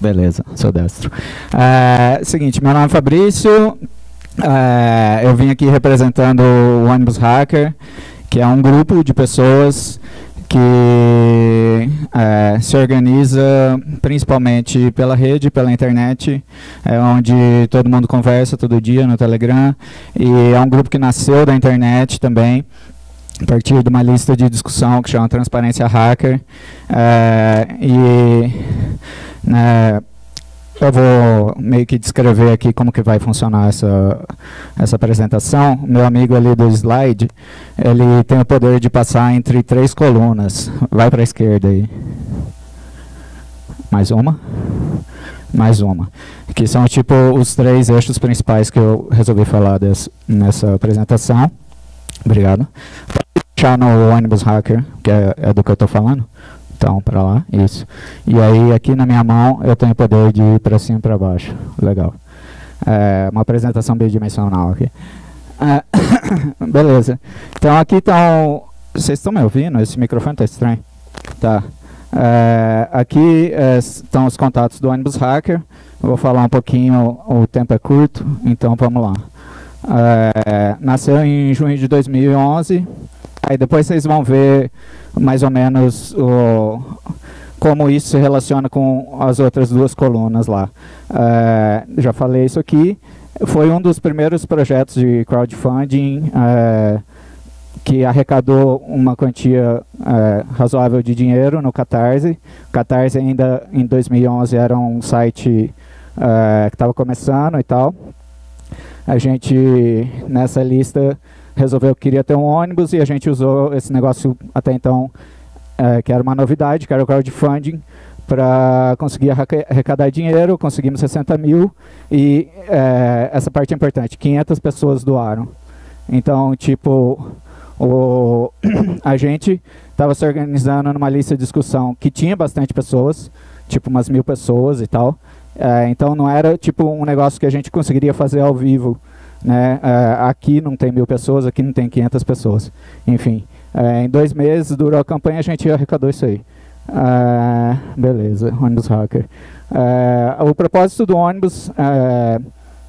Beleza, sou destro. É, seguinte, meu nome é Fabrício, é, eu vim aqui representando o Ônibus Hacker, que é um grupo de pessoas que é, se organiza principalmente pela rede, pela internet, é onde todo mundo conversa todo dia no Telegram, e é um grupo que nasceu da internet também, a partir de uma lista de discussão que chama Transparência Hacker, é, e né, eu vou meio que descrever aqui como que vai funcionar essa, essa apresentação. Meu amigo ali do slide, ele tem o poder de passar entre três colunas. Vai para a esquerda aí. Mais uma. Mais uma. Que são tipo os três eixos principais que eu resolvi falar desse, nessa apresentação. Obrigado. Deixar no ônibus hacker, que é, é do que eu estou falando. Então, para lá, isso. E aí, aqui na minha mão, eu tenho o poder de ir para cima e para baixo. Legal. É uma apresentação bidimensional aqui. É, beleza. Então, aqui estão... Vocês estão me ouvindo? Esse microfone está estranho. Tá. É, aqui é, estão os contatos do ônibus hacker. Eu vou falar um pouquinho, o tempo é curto, então vamos lá. É, nasceu em junho de 2011. Aí depois vocês vão ver mais ou menos o, como isso se relaciona com as outras duas colunas lá. É, já falei isso aqui. Foi um dos primeiros projetos de crowdfunding é, que arrecadou uma quantia é, razoável de dinheiro no Catarse. O Catarse ainda em 2011 era um site que estava começando e tal. A gente, nessa lista, resolveu que queria ter um ônibus e a gente usou esse negócio até então, é, que era uma novidade, que era o crowdfunding, para conseguir arrecadar dinheiro, conseguimos 60 mil e é, essa parte é importante, 500 pessoas doaram. Então, tipo, o, a gente estava se organizando numa lista de discussão que tinha bastante pessoas, tipo umas mil pessoas e tal, é, então não era tipo um negócio que a gente conseguiria fazer ao vivo, né? É, aqui não tem mil pessoas, aqui não tem 500 pessoas. Enfim, é, em dois meses durou a campanha, a gente arrecadou isso aí. É, beleza, ônibus hacker. O propósito do ônibus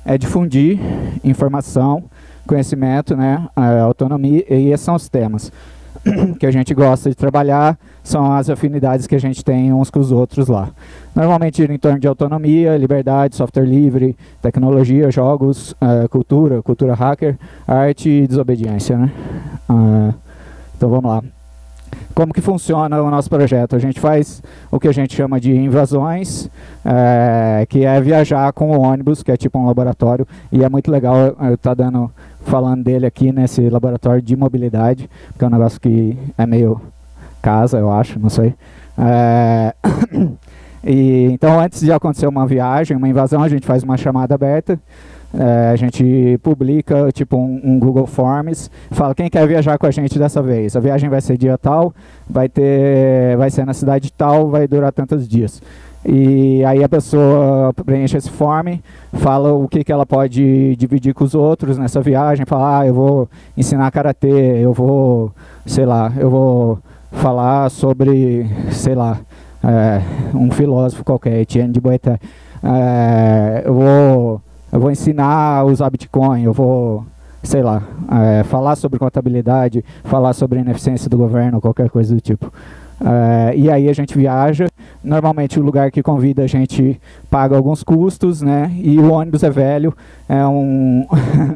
é difundir informação, conhecimento, né, autonomia, e esses são os temas que a gente gosta de trabalhar, são as afinidades que a gente tem uns com os outros lá. Normalmente em torno de autonomia, liberdade, software livre, tecnologia, jogos, uh, cultura, cultura hacker, arte e desobediência. Né? Uh, então vamos lá. Como que funciona o nosso projeto? A gente faz o que a gente chama de invasões, é, que é viajar com o ônibus, que é tipo um laboratório, e é muito legal eu estar tá dando, falando dele aqui nesse laboratório de mobilidade, que é um negócio que é meio casa, eu acho, não sei. É, e, então, antes de acontecer uma viagem, uma invasão, a gente faz uma chamada aberta, é, a gente publica tipo um, um, Google Forms, fala quem quer viajar com a gente dessa vez. A viagem vai ser dia tal, vai ter, vai ser na cidade tal, vai durar tantos dias. E aí a pessoa preenche esse form, fala o que, que ela pode dividir com os outros nessa viagem, fala, ah, eu vou ensinar karatê, eu vou, sei lá, eu vou falar sobre, sei lá, é, um filósofo qualquer, Etienne de Boeté. É, eu vou eu vou ensinar a usar Bitcoin, eu vou, sei lá, é, falar sobre contabilidade, falar sobre ineficiência do governo, qualquer coisa do tipo. É, e aí a gente viaja, normalmente o lugar que convida a gente paga alguns custos, né? E o ônibus é velho, é um,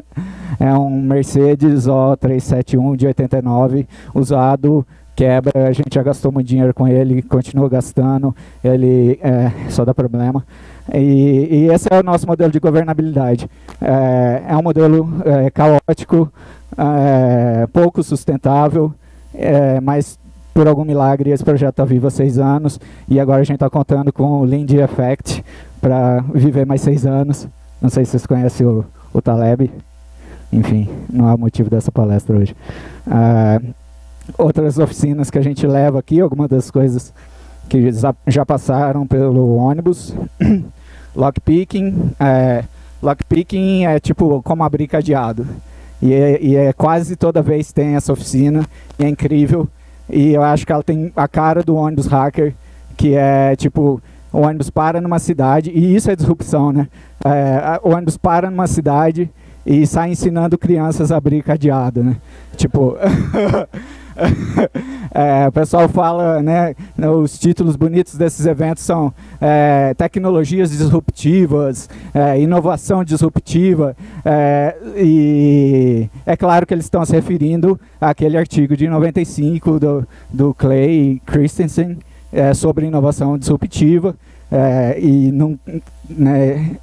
é um Mercedes O371 de 89, usado, quebra, a gente já gastou muito dinheiro com ele, continua gastando, ele é, só dá problema. E, e, esse é o nosso modelo de governabilidade. É, é um modelo é, caótico, é, pouco sustentável, é, mas por algum milagre esse projeto está vivo há seis anos e agora a gente está contando com o Lindy Effect para viver mais seis anos. Não sei se vocês conhecem o, o Taleb. Enfim, não o motivo dessa palestra hoje. É, outras oficinas que a gente leva aqui, algumas das coisas que já passaram pelo ônibus. Lockpicking, é, lockpicking é tipo como abrir cadeado. E é, e é, quase toda vez tem essa oficina, e é incrível. E eu acho que ela tem a cara do ônibus hacker, que é tipo, o ônibus para numa cidade, e isso é disrupção, né? É, o ônibus para numa cidade e sai ensinando crianças a abrir cadeado, né? Tipo... é, o pessoal fala, né, os títulos bonitos desses eventos são é, tecnologias disruptivas, é, inovação disruptiva, é, e é claro que eles estão se referindo àquele artigo de 95 do, do Clay Christensen é, sobre inovação disruptiva, é, e não, né,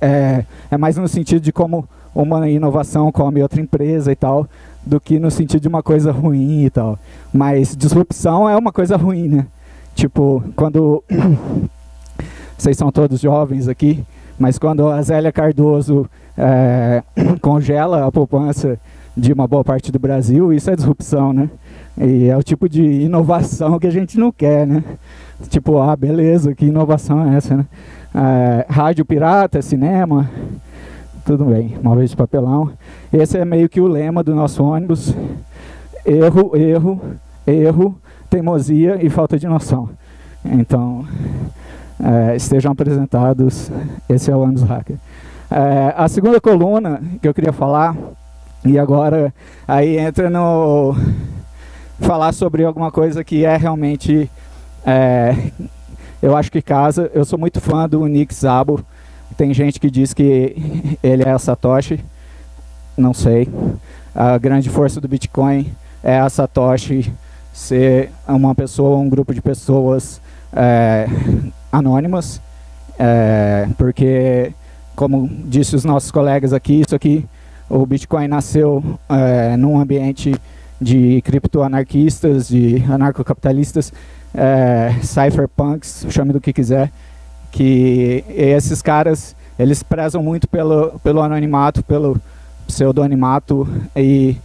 é mais no sentido de como uma inovação come outra empresa e tal, do que no sentido de uma coisa ruim e tal. Mas disrupção é uma coisa ruim, né? Tipo, quando... Vocês são todos jovens aqui, mas quando a Zélia Cardoso é, congela a poupança de uma boa parte do Brasil, isso é disrupção, né? E é o tipo de inovação que a gente não quer, né? Tipo, ah, beleza, que inovação é essa, né? É, rádio pirata, cinema, tudo bem, de papelão. Esse é meio que o lema do nosso ônibus. Erro, erro, erro, teimosia e falta de noção. Então, é, estejam apresentados, esse é o ônibus hacker. É, a segunda coluna que eu queria falar, e agora aí entra no... falar sobre alguma coisa que é realmente... É, eu acho que casa, eu sou muito fã do Nick Szabo, tem gente que diz que ele é a Satoshi, não sei. A grande força do Bitcoin é a Satoshi ser uma pessoa, um grupo de pessoas é, anônimas, é, porque, como disse os nossos colegas aqui, isso aqui, o Bitcoin nasceu é, num ambiente de criptoanarquistas, de anarcocapitalistas, é, cypherpunks, chame do que quiser, que esses caras, eles prezam muito pelo, pelo anonimato, pelo pseudonimato e,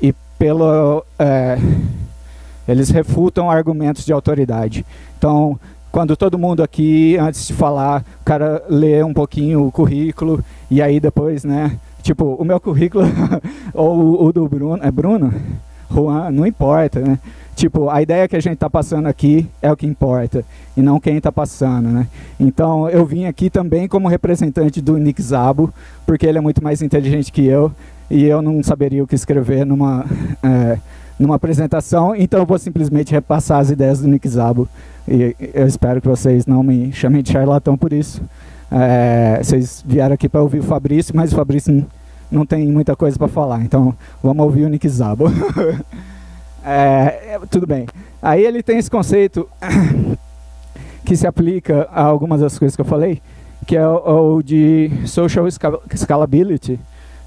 e pelo... É, eles refutam argumentos de autoridade. Então, quando todo mundo aqui, antes de falar, o cara lê um pouquinho o currículo e aí depois, né, tipo, o meu currículo ou o do Bruno, é Bruno? Juan, não importa, né? Tipo, a ideia que a gente está passando aqui é o que importa, e não quem está passando, né? Então, eu vim aqui também como representante do Nick Zabo, porque ele é muito mais inteligente que eu, e eu não saberia o que escrever numa, é, numa apresentação, então eu vou simplesmente repassar as ideias do Nick Zabo, e eu espero que vocês não me chamem de charlatão por isso. É, vocês vieram aqui para ouvir o Fabrício, mas o Fabrício não tem muita coisa para falar, então vamos ouvir o Nick Zabo. É, é, tudo bem. Aí ele tem esse conceito que se aplica a algumas das coisas que eu falei, que é o, o de social scalability.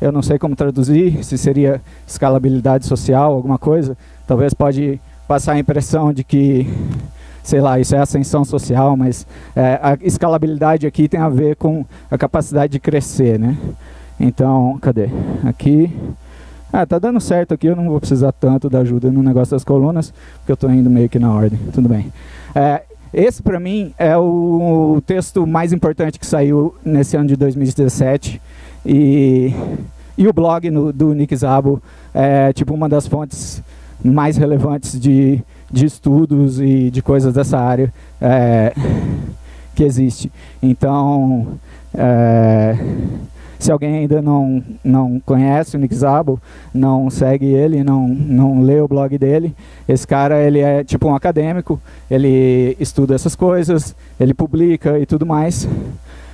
Eu não sei como traduzir, se seria escalabilidade social, alguma coisa. Talvez pode passar a impressão de que, sei lá, isso é ascensão social, mas é, a escalabilidade aqui tem a ver com a capacidade de crescer, né? Então, cadê? Aqui, ah, tá dando certo aqui, eu não vou precisar tanto da ajuda no negócio das colunas, porque eu estou indo meio que na ordem, tudo bem. É, esse, para mim, é o texto mais importante que saiu nesse ano de 2017, e, e o blog no, do Nick Zabo é tipo uma das fontes mais relevantes de, de estudos e de coisas dessa área é, que existe. Então, é, se alguém ainda não, não conhece o Nick Szabo, não segue ele, não, não lê o blog dele, esse cara ele é tipo um acadêmico, ele estuda essas coisas, ele publica e tudo mais.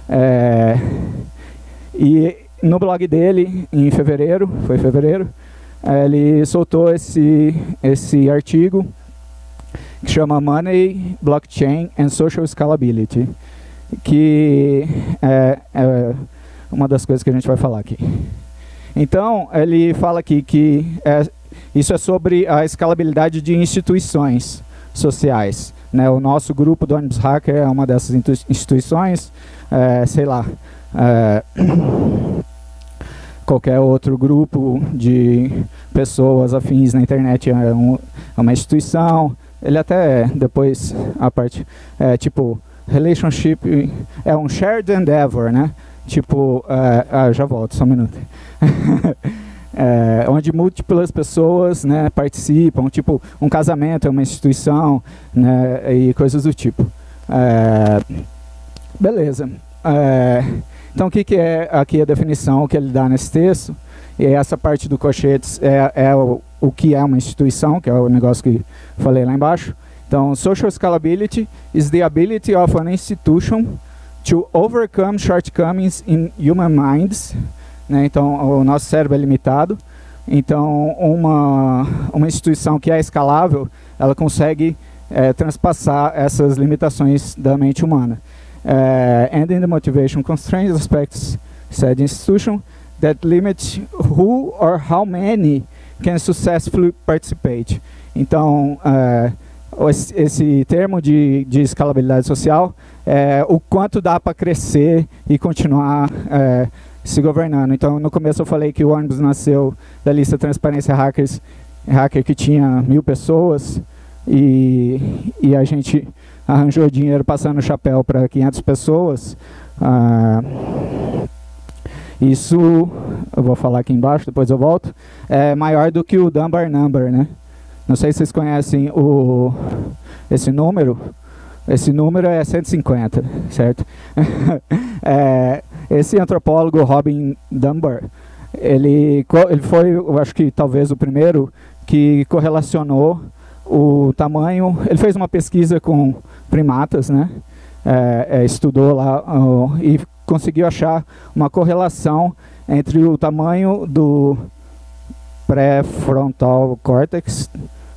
É, e no blog dele, em fevereiro, foi fevereiro, ele soltou esse, esse artigo que chama Money, Blockchain and Social Scalability, que é, é uma das coisas que a gente vai falar aqui. Então, ele fala aqui que é, isso é sobre a escalabilidade de instituições sociais. Né? O nosso grupo do ônibus hacker é uma dessas instituições, é, sei lá, é, qualquer outro grupo de pessoas afins na internet é, um, é uma instituição, ele até depois a parte, é, tipo, relationship é um shared endeavor, né? Tipo, uh, ah, já volto, só um minuto. é, onde múltiplas pessoas né, participam, tipo, um casamento é uma instituição, né, e coisas do tipo. É, Beleza. É, então, o que, que é aqui a definição que ele dá nesse texto? E essa parte do Cochetes é, é o, o que é uma instituição, que é o negócio que falei lá embaixo. Então, social scalability is the ability of an institution to overcome shortcomings in human minds. Né? Então, o nosso cérebro é limitado. Então, uma, uma instituição que é escalável, ela consegue é, transpassar essas limitações da mente humana. Uh, and in the motivation constraints aspects said institution that limit who or how many can successfully participate. Então, uh, esse, termo de, de escalabilidade social é o quanto dá para crescer e continuar é, se governando. Então, no começo eu falei que o ônibus nasceu da lista Transparência Hackers, hacker que tinha mil pessoas, e, e a gente arranjou dinheiro passando chapéu para 500 pessoas. Ah, isso, eu vou falar aqui embaixo, depois eu volto, é maior do que o Dunbar Number, né? Não sei se vocês conhecem o, esse número. Esse número é 150, certo? é, esse antropólogo, Robin Dunbar, ele, ele foi, eu acho que talvez o primeiro que correlacionou o tamanho, ele fez uma pesquisa com primatas, né? É, é, estudou lá e conseguiu achar uma correlação entre o tamanho do pré-frontal córtex,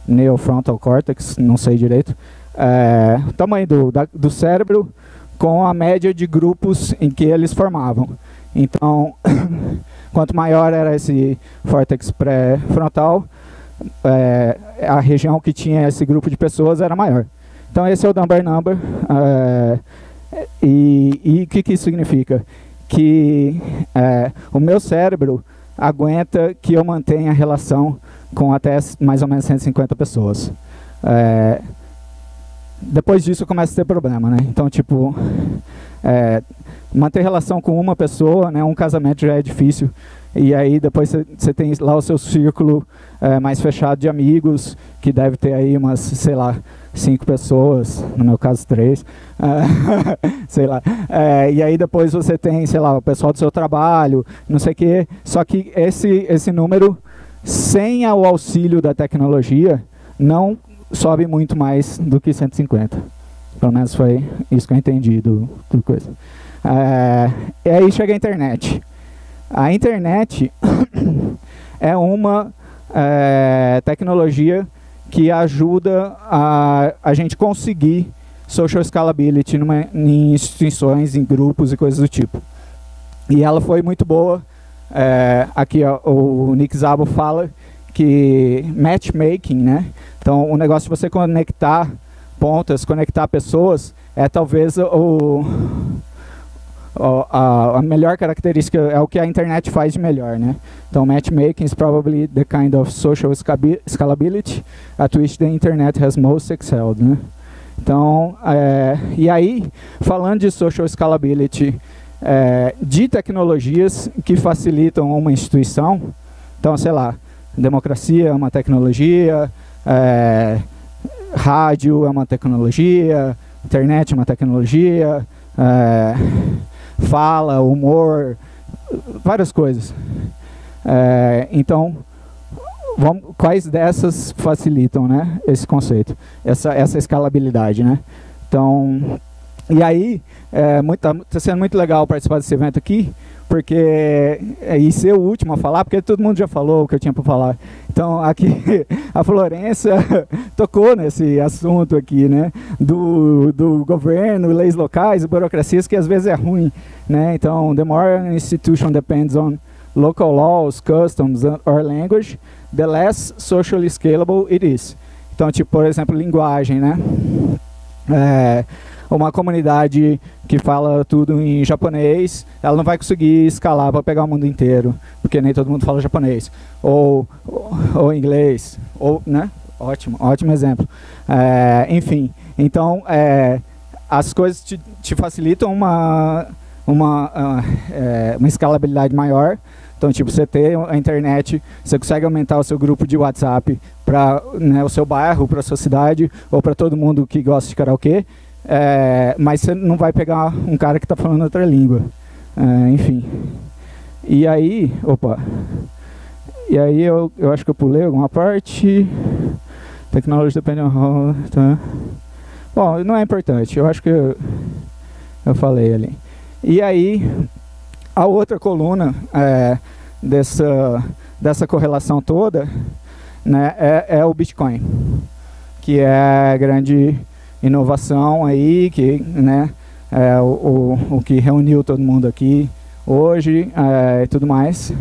neofrontal córtex, não sei direito, é, tamanho do, da, do cérebro com a média de grupos em que eles formavam. Então, quanto maior era esse córtex pré-frontal, é, a região que tinha esse grupo de pessoas era maior. Então esse é o Dunbar Number. É, e o que, que isso significa? Que é, o meu cérebro aguenta que eu mantenha a relação com até mais ou menos 150 pessoas. É, depois disso começa a ter problema, né? Então, tipo, é, manter relação com uma pessoa, né, um casamento já é difícil. E aí depois você tem lá o seu círculo é, mais fechado de amigos, que deve ter aí umas, sei lá, cinco pessoas, no meu caso três, é, sei lá. É, e aí depois você tem, sei lá, o pessoal do seu trabalho, não sei o quê. Só que esse, esse número, sem o auxílio da tecnologia, não sobe muito mais do que 150. Pelo menos foi isso que eu entendi do, do coisa. É, e aí chega a internet. A internet é uma é, tecnologia que ajuda a, a gente conseguir social scalability numa, em instituições, em grupos e coisas do tipo. E ela foi muito boa. É, aqui ó, o Nick Zabo fala que matchmaking, né? Então o negócio de você conectar pontas, conectar pessoas, é talvez o, a, a, melhor característica é o que a internet faz de melhor, né? Então, matchmaking is probably the kind of social scalability at which the internet has most excelled, né? Então, é, e aí, falando de social scalability, é, de tecnologias que facilitam uma instituição, então, sei lá, democracia é uma tecnologia, é, rádio é uma tecnologia, internet é uma tecnologia, é, fala, humor, várias coisas. É, então, vamos, quais dessas facilitam né, esse conceito, essa, essa escalabilidade? Né? Então, e aí, é, tá sendo muito legal participar desse evento aqui, porque é, e ser o último a falar, porque todo mundo já falou o que eu tinha para falar. Então, aqui, a Florença tocou nesse assunto aqui, né, do, do governo, leis locais, burocracias, que às vezes é ruim, né, então, the more an institution depends on local laws, customs, or language, the less socially scalable it is. Então, tipo, por exemplo, linguagem, né, é, uma comunidade que fala tudo em japonês, ela não vai conseguir escalar para pegar o mundo inteiro, porque nem todo mundo fala japonês. Ou, ou, ou inglês, ou, né? Ótimo, ótimo exemplo. É, enfim, então, é, as coisas te, te, facilitam uma, uma, uh, é, uma escalabilidade maior, então, tipo, você ter a internet, você consegue aumentar o seu grupo de WhatsApp para né, o seu bairro, para a sua cidade, ou para todo mundo que gosta de karaokê, é, mas você não vai pegar um cara que está falando outra língua. É, enfim. E aí, opa. E aí eu, eu acho que eu pulei alguma parte. Tecnologia depende tá. Bom, não é importante. Eu acho que eu, eu falei ali. E aí, a outra coluna é, dessa, dessa correlação toda né, é, é o Bitcoin, que é grande inovação aí, que né, é o, o, o que reuniu todo mundo aqui hoje é, e tudo mais.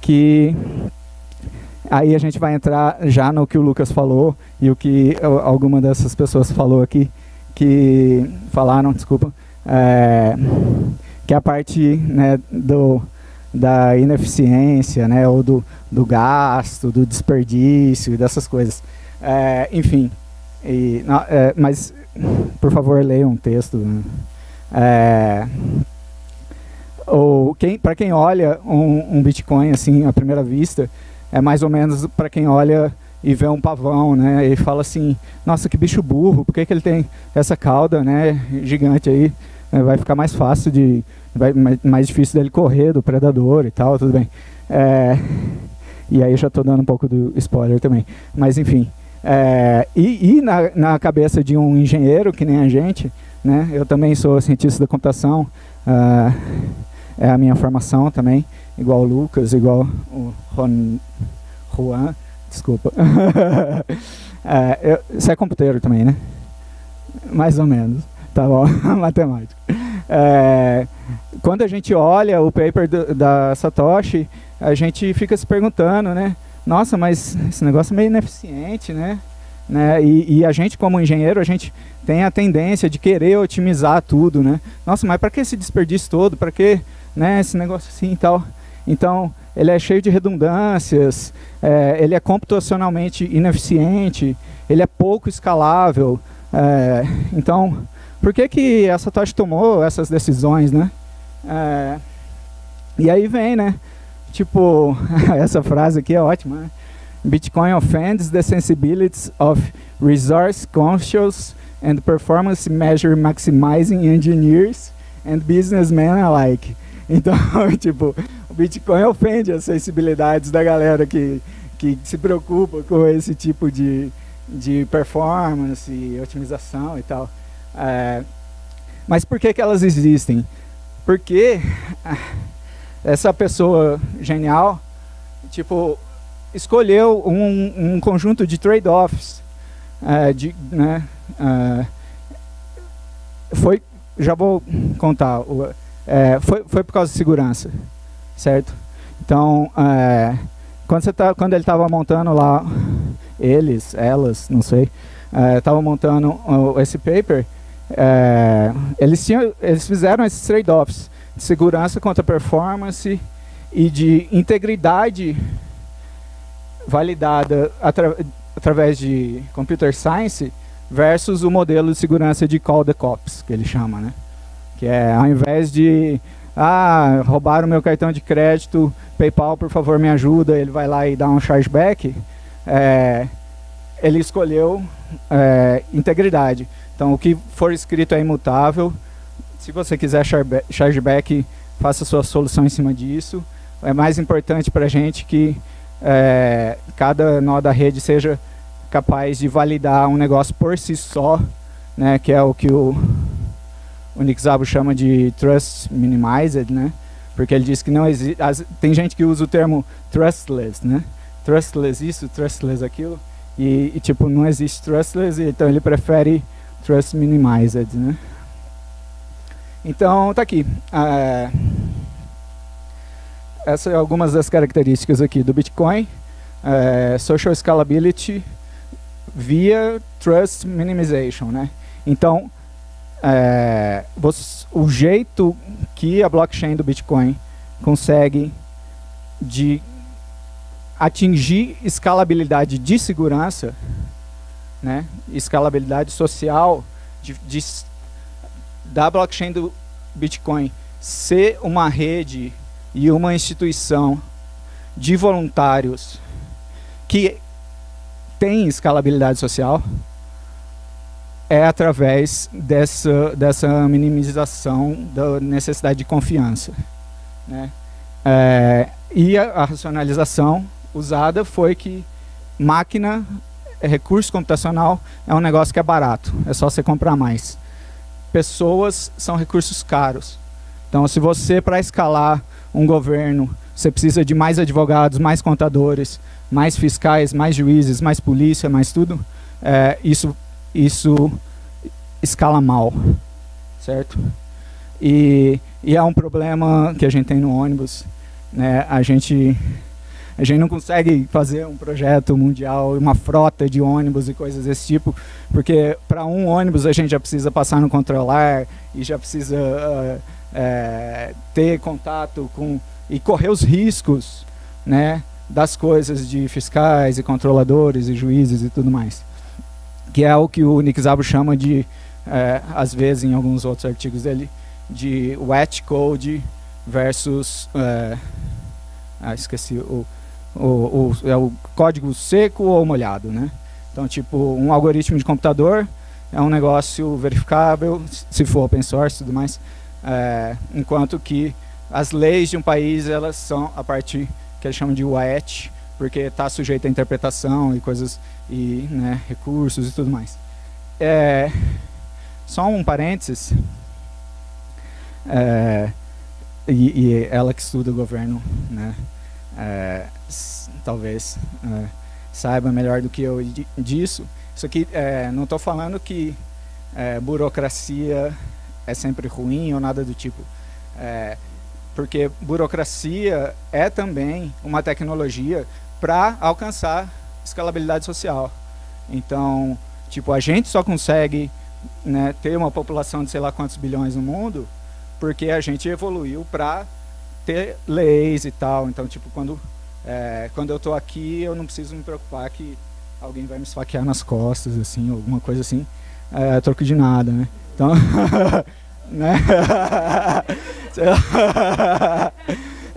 Que aí a gente vai entrar já no que o Lucas falou e o que alguma dessas pessoas falou aqui, que falaram, desculpa, é, que a parte né, do, da ineficiência, né, ou do, do gasto, do desperdício e dessas coisas. É, enfim, e, não, é, mas por favor leiam um texto. Né? É, ou quem, para quem olha um, um, Bitcoin assim à primeira vista, é mais ou menos para quem olha e vê um pavão, né? E fala assim, nossa que bicho burro, por que, que ele tem essa cauda, né? Gigante aí, é, vai ficar mais fácil de, vai mais, difícil dele correr do predador e tal, tudo bem. É, e aí já estou dando um pouco do spoiler também, mas enfim. É, e, e na, na, cabeça de um engenheiro, que nem a gente, né, eu também sou cientista da computação, uh, é a minha formação também, igual o Lucas, igual o Ron, Juan, desculpa. é, eu, você é computeiro também, né? Mais ou menos, tá bom, matemática. É, quando a gente olha o paper do, da Satoshi, a gente fica se perguntando, né? Nossa, mas esse negócio é meio ineficiente, né? né? E, e, a gente, como engenheiro, a gente tem a tendência de querer otimizar tudo, né? Nossa, mas para que esse desperdício todo? Para que né, esse negócio assim e tal? Então, ele é cheio de redundâncias, é, ele é computacionalmente ineficiente, ele é pouco escalável. É, então, por que, que a Satoshi tomou essas decisões, né? É, e aí vem, né? Tipo, essa frase aqui é ótima, né? Bitcoin offends the sensibilities of resource-conscious and performance measure maximizing engineers and businessmen alike. Então, tipo, o Bitcoin ofende as sensibilidades da galera que, que se preocupa com esse tipo de, de performance, otimização e tal. É, mas por que, que elas existem? Porque essa pessoa genial, tipo, escolheu um, um conjunto de trade-offs, uh, de, né, uh, foi, já vou contar, uh, foi, foi por causa de segurança, certo? Então, quando, você tá, quando ele estava montando lá, eles, elas, não sei, estavam montando esse paper, eles, tinham, eles fizeram esses trade-offs, segurança contra performance e de integridade validada atra através de computer science versus o modelo de segurança de call the cops, que ele chama, né? Que é, ao invés de, ah, roubaram meu cartão de crédito, PayPal, por favor, me ajuda, ele vai lá e dá um chargeback, é, ele escolheu é, integridade. Então, o que for escrito é imutável, se você quiser chargeback, faça sua solução em cima disso. É mais importante para a gente que é, cada nó da rede seja capaz de validar um negócio por si só, né, que é o que o, o chama de trust minimized, né, porque ele diz que não existe, tem gente que usa o termo trustless, né, trustless isso, trustless aquilo, e, e tipo, não existe trustless, então ele prefere trust minimized, né. Então, tá aqui. É, essas são algumas das características aqui do Bitcoin. É, social Scalability via Trust Minimization. Né? Então, é, o jeito que a blockchain do Bitcoin consegue de atingir escalabilidade de segurança, né, escalabilidade social, de, de da blockchain do Bitcoin ser uma rede e uma instituição de voluntários que tem escalabilidade social é através dessa, dessa minimização da necessidade de confiança. Né? É, e a, a, racionalização usada foi que máquina, recurso computacional, é um negócio que é barato, é só você comprar mais. Pessoas são recursos caros. Então, se você, para escalar um governo, você precisa de mais advogados, mais contadores, mais fiscais, mais juízes, mais polícia, mais tudo, é, isso, isso escala mal, certo? E, e é um problema que a gente tem no ônibus, né? A gente a gente não consegue fazer um projeto mundial, uma frota de ônibus e coisas desse tipo, porque para um ônibus a gente já precisa passar no controlar e já precisa uh, é, ter contato com e correr os riscos, né, das coisas de fiscais e controladores e juízes e tudo mais, que é o que o Nick Szabo chama de, é, às vezes em alguns outros artigos dele, de wet code versus, é, ah, esqueci o o, o, é o código seco ou molhado, né? Então, tipo, um algoritmo de computador é um negócio verificável, se for open source e tudo mais, é, enquanto que as leis de um país, elas são a parte que eles chamam de wet, porque está sujeito a interpretação e coisas, e né, recursos e tudo mais. É, só um parênteses, é, e, e, ela que estuda o governo, né, é, talvez é, saiba melhor do que eu disso. Isso aqui, é, não estou falando que é, burocracia é sempre ruim ou nada do tipo. É, porque burocracia é também uma tecnologia para alcançar escalabilidade social. Então, tipo, a gente só consegue né, ter uma população de sei lá quantos bilhões no mundo porque a gente evoluiu para ter leis e tal. Então, tipo, quando, é, quando eu estou aqui, eu não preciso me preocupar que alguém vai me esfaquear nas costas, assim, alguma coisa assim, é, troco de nada, né? Então, né?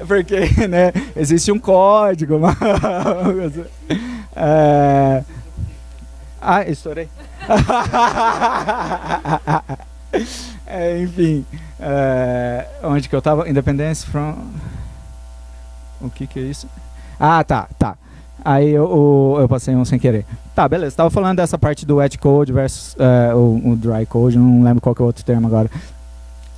Porque, né, existe um código, uma é... Ah, estourei. É, enfim, é, onde que eu tava? Independence from... O que que é isso? Ah, tá, tá. Aí eu, eu, passei um sem querer. Tá, beleza. Tava falando dessa parte do wet code versus uh, o, o, dry code, não lembro qual que é o outro termo agora.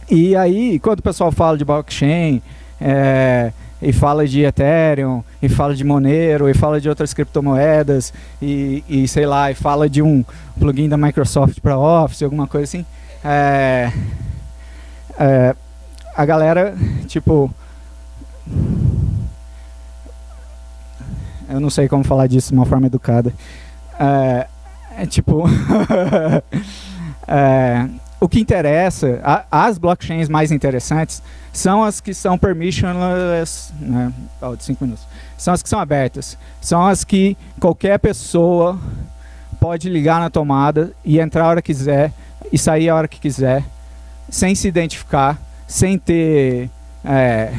E aí, quando o pessoal fala de blockchain, é, e fala de Ethereum, e fala de Monero, e fala de outras criptomoedas, e, e sei lá, e fala de um plugin da Microsoft para Office, alguma coisa assim, é, é, a galera, tipo... Eu não sei como falar disso de uma forma educada. É, é tipo... é, o que interessa, a, as blockchains mais interessantes são as que são permissionless, né, oh, de cinco minutos, são as que são abertas, são as que qualquer pessoa pode ligar na tomada e entrar a hora que quiser e sair a hora que quiser, sem se identificar, sem ter é,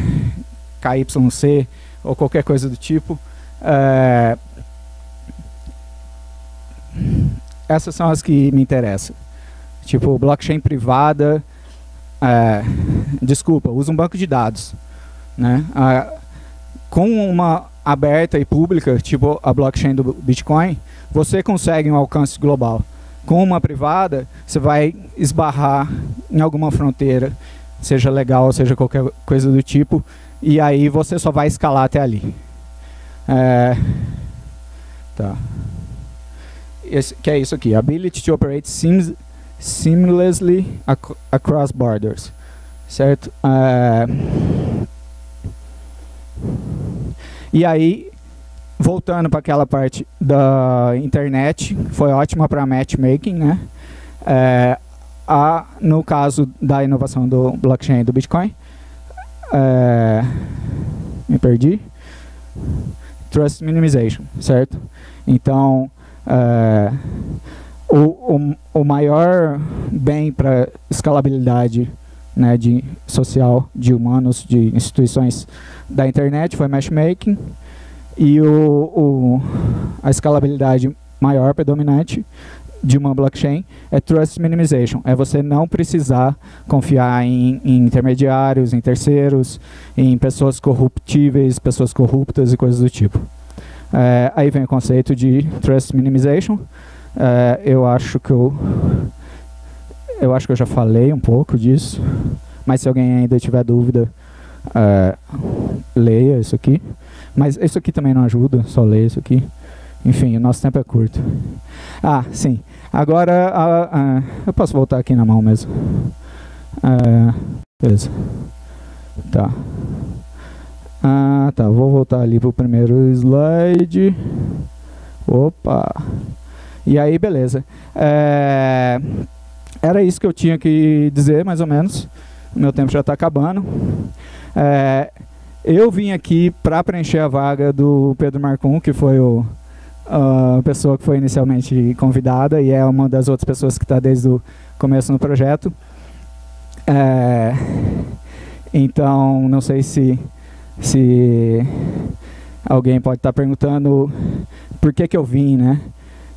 KYC ou qualquer coisa do tipo. É, essas são as que me interessam. Tipo, blockchain privada, é, desculpa, usa um banco de dados. Né? com uma aberta e pública, tipo a blockchain do Bitcoin, você consegue um alcance global. Com uma privada, você vai esbarrar em alguma fronteira, seja legal, seja qualquer coisa do tipo, e aí você só vai escalar até ali. É, tá. Esse, que é isso aqui, ability to operate seamlessly ac across borders, certo? Uh, e aí, voltando para aquela parte da internet, foi ótima para matchmaking, né? É, a, no caso da inovação do blockchain do Bitcoin, é, me perdi, trust minimization, certo? Então, é, o, o, o maior bem para escalabilidade né, de social de humanos, de instituições da internet foi matchmaking e o, o, a escalabilidade maior, predominante, de uma blockchain é trust minimization, é você não precisar confiar em, em, intermediários, em terceiros, em pessoas corruptíveis, pessoas corruptas e coisas do tipo. É, aí vem o conceito de trust minimization. É, eu acho que eu, eu acho que eu já falei um pouco disso, mas se alguém ainda tiver dúvida, é, leia isso aqui. Mas isso aqui também não ajuda, só ler isso aqui. Enfim, o nosso tempo é curto. Ah, sim. Agora, eu posso voltar aqui na mão mesmo. Ah, beleza. Tá. Ah, tá. Vou voltar ali para o primeiro slide. Opa. E aí, beleza. É, era isso que eu tinha que dizer, mais ou menos. Meu tempo já está acabando. É, eu vim aqui para preencher a vaga do Pedro Marcum, que foi o, a pessoa que foi inicialmente convidada e é uma das outras pessoas que está desde o começo no projeto. É, então, não sei se, se alguém pode estar tá perguntando por que, que eu vim, né?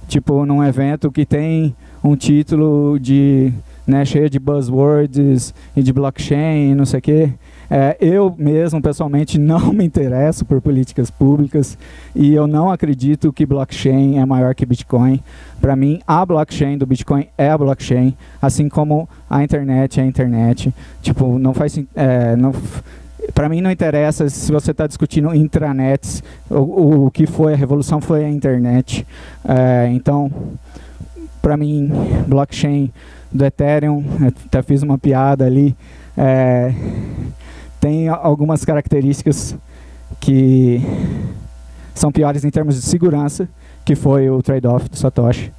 Tipo, num evento que tem um título de né, cheio de buzzwords e de blockchain e não sei o quê. É, eu mesmo, pessoalmente, não me interesso por políticas públicas e eu não acredito que blockchain é maior que Bitcoin. Para mim, a blockchain do Bitcoin é a blockchain, assim como a internet é a internet. Tipo, não faz... É, não, para mim não interessa se você está discutindo intranets, o, o, que foi a revolução foi a internet. É, então, para mim, blockchain do Ethereum, até fiz uma piada ali, é, tem algumas características que são piores em termos de segurança, que foi o trade-off do Satoshi.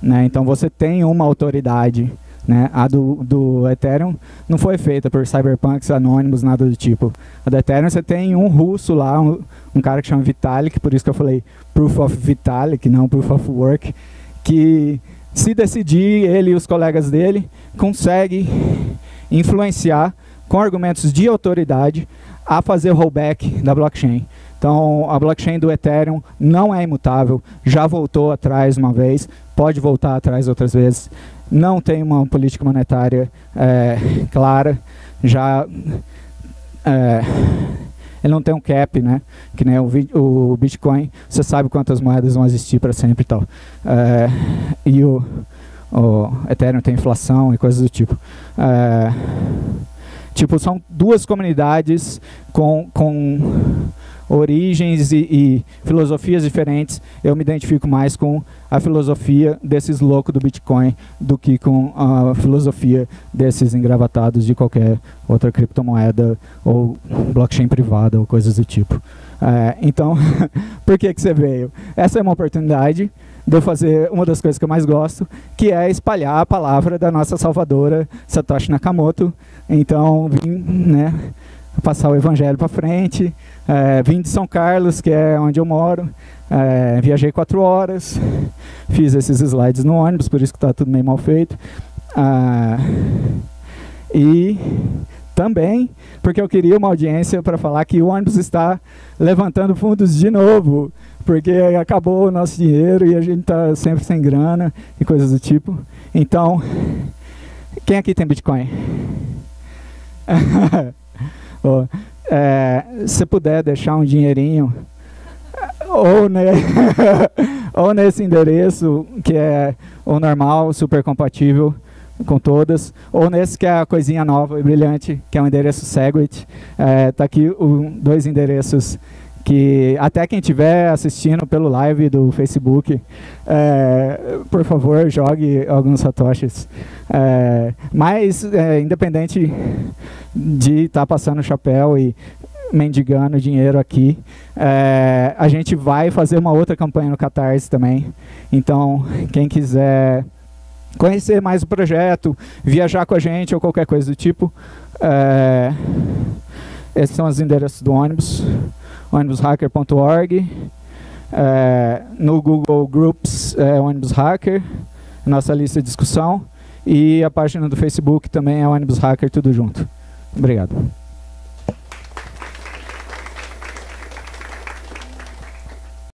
Né? Então você tem uma autoridade, né? a do, do Ethereum não foi feita por cyberpunks anônimos, nada do tipo. A do Ethereum você tem um russo lá, um, um cara que chama Vitalik, por isso que eu falei Proof of Vitalik, não Proof of Work, que se decidir, ele e os colegas dele conseguem influenciar com argumentos de autoridade a fazer o rollback da blockchain. Então, a blockchain do Ethereum não é imutável, já voltou atrás uma vez, pode voltar atrás outras vezes, não tem uma política monetária é, clara, já é, ele não tem um cap, né? Que nem o, o Bitcoin, você sabe quantas moedas vão existir para sempre e tal. É, e o, o Ethereum tem inflação e coisas do tipo. É, tipo, são duas comunidades com, com origens e, e, filosofias diferentes, eu me identifico mais com a filosofia desses loucos do Bitcoin do que com a filosofia desses engravatados de qualquer outra criptomoeda ou blockchain privada ou coisas do tipo. É, então, por que, que você veio? Essa é uma oportunidade de eu fazer uma das coisas que eu mais gosto, que é espalhar a palavra da nossa salvadora Satoshi Nakamoto. Então, vim né, passar o evangelho para frente, é, vim de São Carlos, que é onde eu moro, é, viajei quatro horas, fiz esses slides no ônibus, por isso que está tudo meio mal feito. Ah, e também porque eu queria uma audiência para falar que o ônibus está levantando fundos de novo, porque acabou o nosso dinheiro e a gente está sempre sem grana e coisas do tipo. Então, quem aqui tem Bitcoin? é, se puder deixar um dinheirinho ou, ne ou nesse endereço que é o normal, super compatível com todas, ou nesse que é a coisinha nova e brilhante, que é o endereço Segwit. É, tá aqui o, dois endereços que até quem estiver assistindo pelo live do Facebook, é, por favor, jogue alguns satoshis. É, mas, é, independente de estar tá passando o chapéu e mendigando dinheiro aqui, é, a gente vai fazer uma outra campanha no Catarse também. Então, quem quiser conhecer mais o projeto, viajar com a gente ou qualquer coisa do tipo, é, esses são os endereços do ônibus ônibushacker.org, é, no Google Groups é ônibus hacker, nossa lista de discussão, e a página do Facebook também é ônibus hacker, tudo junto. Obrigado.